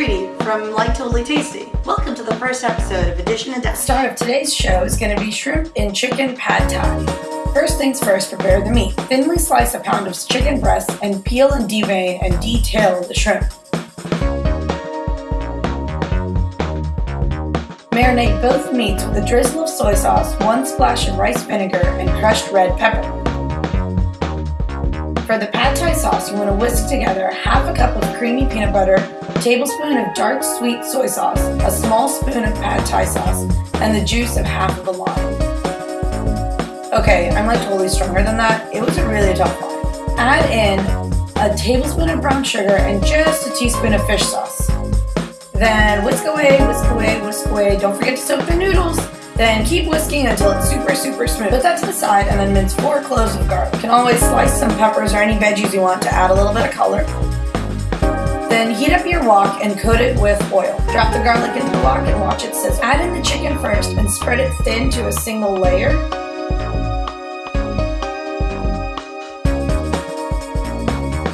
From Like Totally Tasty. Welcome to the first episode of Edition and Dust. Star of today's show is going to be shrimp and chicken pad thai. First things first, prepare the meat. Thinly slice a pound of chicken breast and peel and devein and detail the shrimp. Marinate both meats with a drizzle of soy sauce, one splash of rice vinegar, and crushed red pepper. For the pad thai sauce, you want to whisk together half a cup of creamy peanut butter, a tablespoon of dark sweet soy sauce, a small spoon of pad thai sauce, and the juice of half of a lime. Okay, I'm like totally stronger than that. It was a really tough one. Add in a tablespoon of brown sugar and just a teaspoon of fish sauce. Then whisk away, whisk away, whisk away. Don't forget to soak the noodles. Then keep whisking until it's super, super smooth. Put that to the side and then mince four cloves of garlic. You can always slice some peppers or any veggies you want to add a little bit of color. Then heat up your wok and coat it with oil. Drop the garlic into the wok and watch it sizzle. Add in the chicken first and spread it thin to a single layer.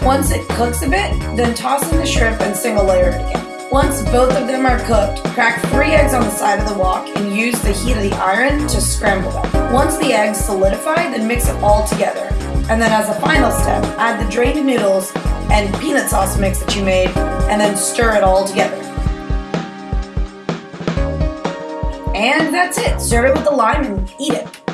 Once it cooks a bit, then toss in the shrimp and single layer it again. Once both of them are cooked, crack three eggs on the side of the wok and use the heat of the iron to scramble them. Once the eggs solidify, then mix it all together. And then as a final step, add the drained noodles and peanut sauce mix that you made, and then stir it all together. And that's it. Serve it with the lime and eat it.